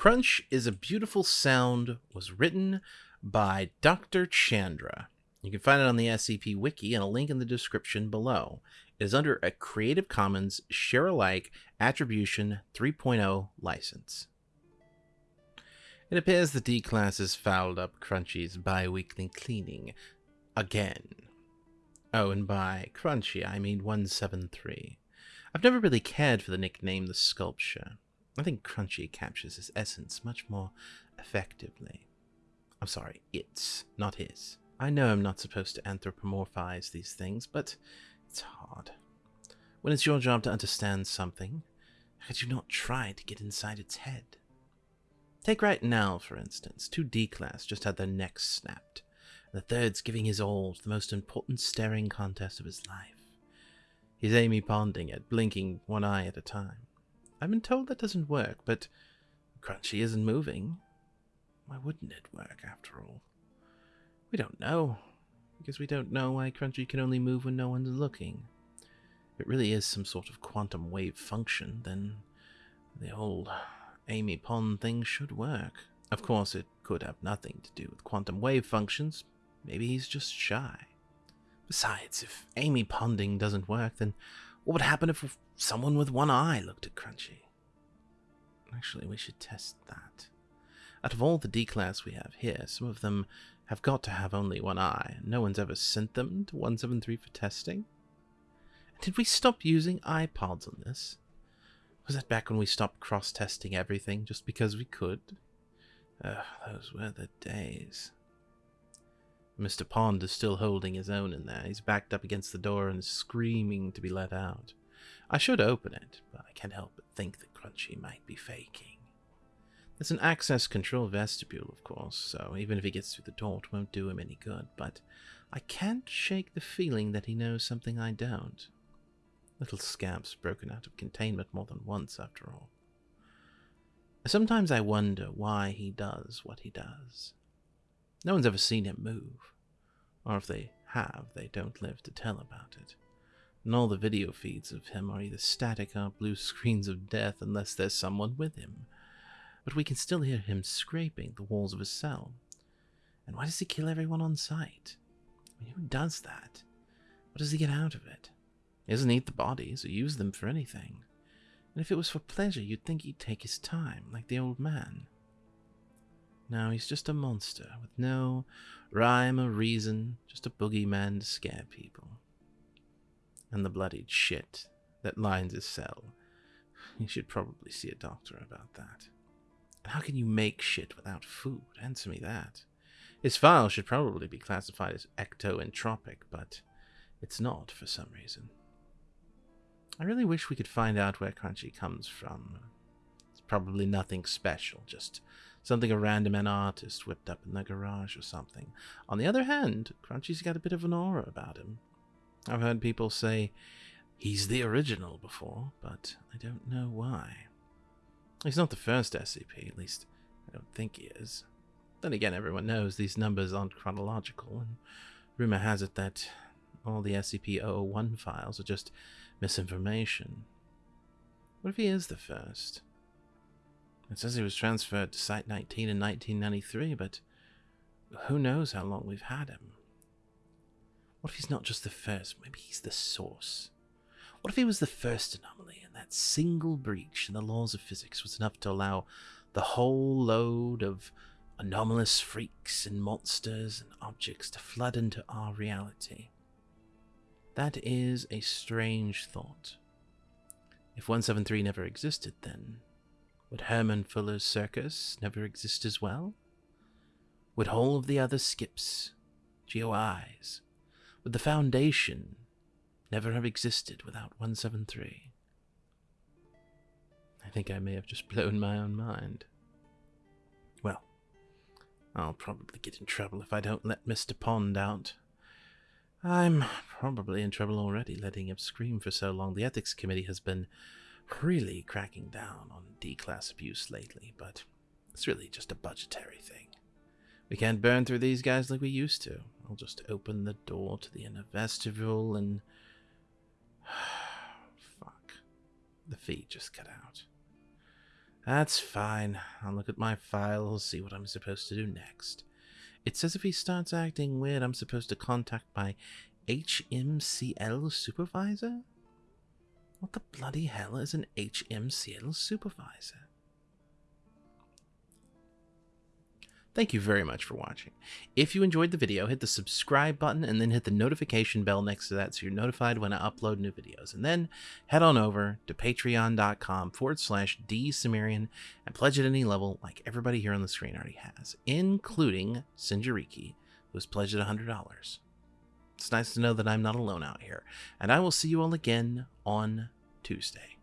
Crunch is a Beautiful Sound was written by Dr. Chandra. You can find it on the SCP Wiki and a link in the description below. It is under a Creative Commons Share Alike Attribution 3.0 license. It appears the D class has fouled up Crunchy's bi weekly cleaning again. Oh, and by Crunchy, I mean 173. I've never really cared for the nickname The Sculpture. I think Crunchy captures his essence much more effectively. I'm sorry, it's, not his. I know I'm not supposed to anthropomorphize these things, but it's hard. When it's your job to understand something, how could you not try to get inside its head? Take right now, for instance. Two D-Class just had their necks snapped. The third's giving his all to the most important staring contest of his life. He's Amy Ponding it, blinking one eye at a time. I've been told that doesn't work, but Crunchy isn't moving. Why wouldn't it work, after all? We don't know, because we don't know why Crunchy can only move when no one's looking. If it really is some sort of quantum wave function, then the old Amy Pond thing should work. Of course, it could have nothing to do with quantum wave functions. Maybe he's just shy. Besides, if Amy Ponding doesn't work, then what would happen if someone with one eye looked at Crunchy? Actually, we should test that. Out of all the D-Class we have here, some of them have got to have only one eye. No one's ever sent them to 173 for testing. Did we stop using iPods on this? Was that back when we stopped cross-testing everything just because we could? Ugh, those were the days. Mr. Pond is still holding his own in there. He's backed up against the door and screaming to be let out. I should open it, but I can't help but think that Crunchy might be faking. There's an access control vestibule, of course, so even if he gets through the door, it won't do him any good, but I can't shake the feeling that he knows something I don't. Little scamp's broken out of containment more than once, after all. Sometimes I wonder why he does what he does. No one's ever seen him move. Or if they have, they don't live to tell about it. And all the video feeds of him are either static or blue screens of death unless there's someone with him. But we can still hear him scraping the walls of his cell. And why does he kill everyone on sight? I mean, who does that? What does he get out of it? He doesn't eat the bodies or use them for anything. And if it was for pleasure, you'd think he'd take his time, like the old man. No, he's just a monster with no rhyme or reason, just a boogeyman to scare people. And the bloodied shit that lines his cell. You should probably see a doctor about that. How can you make shit without food? Answer me that. His file should probably be classified as ectoentropic, but it's not for some reason. I really wish we could find out where Crunchy comes from. It's probably nothing special, just something a random an artist whipped up in their garage or something. On the other hand, Crunchy's got a bit of an aura about him. I've heard people say he's the original before, but I don't know why. He's not the first SCP, at least I don't think he is. Then again, everyone knows these numbers aren't chronological, and rumor has it that all the SCP-001 files are just misinformation. What if he is the first? It says he was transferred to Site-19 in 1993, but who knows how long we've had him? What if he's not just the first, maybe he's the source? What if he was the first anomaly and that single breach in the laws of physics was enough to allow the whole load of anomalous freaks and monsters and objects to flood into our reality? That is a strange thought. If 173 never existed, then would Herman Fuller's circus never exist as well? Would all of the other skips, GOIs, would the Foundation never have existed without 173? I think I may have just blown my own mind. Well, I'll probably get in trouble if I don't let Mr. Pond out. I'm probably in trouble already letting him scream for so long. The Ethics Committee has been really cracking down on D-class abuse lately, but it's really just a budgetary thing. We can't burn through these guys like we used to. I'll just open the door to the inner vestibule and... Fuck. The feed just cut out. That's fine. I'll look at my file, see what I'm supposed to do next. It says if he starts acting weird, I'm supposed to contact my HMCL supervisor? What the bloody hell is an HMCL supervisor? Thank you very much for watching. If you enjoyed the video, hit the subscribe button and then hit the notification bell next to that so you're notified when I upload new videos. And then head on over to patreon.com forward slash dsumerian and pledge at any level like everybody here on the screen already has, including Sinjariki, who has pledged at $100. It's nice to know that I'm not alone out here. And I will see you all again on Tuesday.